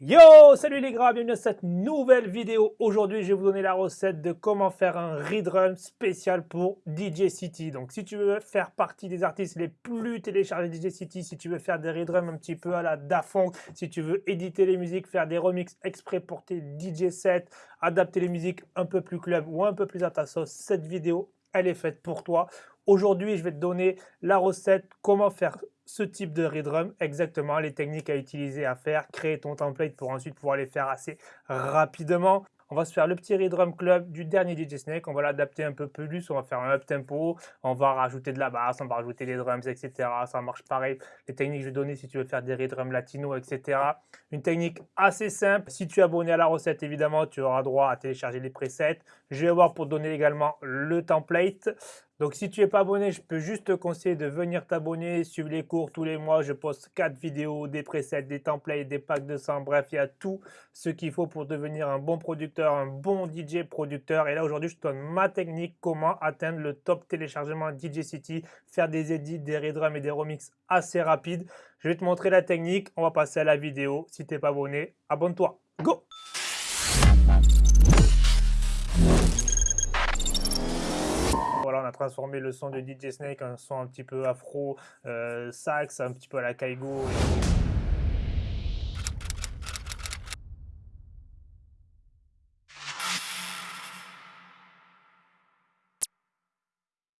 Yo, salut les gars, bienvenue dans cette nouvelle vidéo. Aujourd'hui, je vais vous donner la recette de comment faire un redrum spécial pour DJ City. Donc, si tu veux faire partie des artistes les plus téléchargés DJ City, si tu veux faire des redrums un petit peu à la Dafong, si tu veux éditer les musiques, faire des remixes exprès pour tes DJ sets, adapter les musiques un peu plus club ou un peu plus à ta sauce, cette vidéo, elle est faite pour toi. Aujourd'hui, je vais te donner la recette, comment faire ce type de redrum, exactement les techniques à utiliser à faire, créer ton template pour ensuite pouvoir les faire assez rapidement. On va se faire le petit redrum club du dernier DJ Snake. On va l'adapter un peu plus. On va faire un up tempo. On va rajouter de la basse. On va rajouter des drums, etc. Ça marche pareil. Les techniques que je vais donner si tu veux faire des redrums latino, etc. Une technique assez simple. Si tu es abonné à la recette, évidemment, tu auras droit à télécharger les presets. Je vais voir pour donner également le template. Donc si tu n'es pas abonné, je peux juste te conseiller de venir t'abonner, suivre les cours tous les mois. Je poste 4 vidéos, des presets, des templates, des packs de sang. Bref, il y a tout ce qu'il faut pour devenir un bon producteur, un bon DJ producteur. Et là aujourd'hui, je te donne ma technique, comment atteindre le top téléchargement DJ City, faire des edits, des redrums et des remixes assez rapides. Je vais te montrer la technique. On va passer à la vidéo. Si tu n'es pas abonné, abonne-toi. Go transformé le son de DJ Snake en son un petit peu afro, euh, sax, un petit peu à la Kaigo.